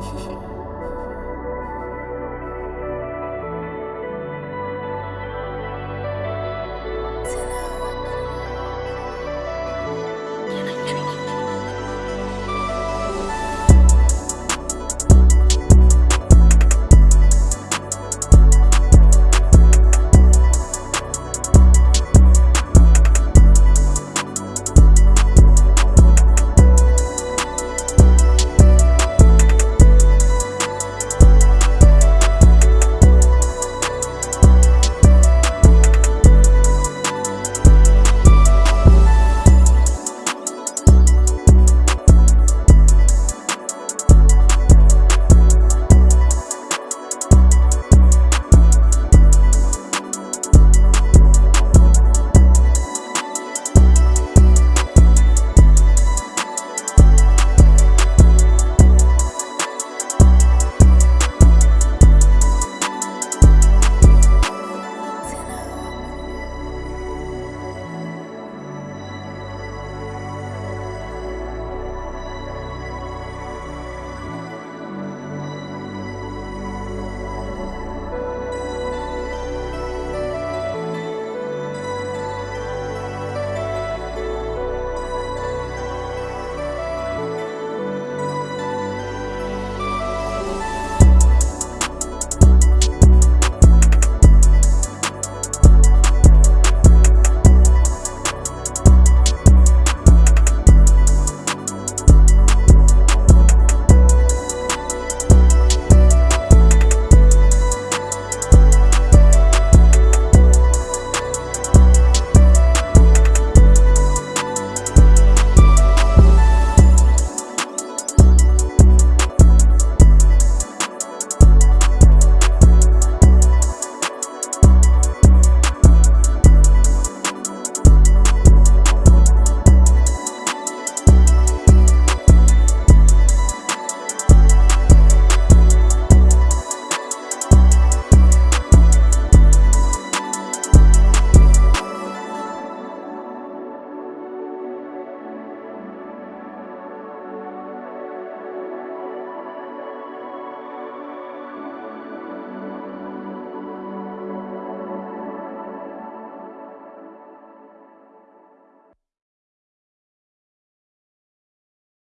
谢谢。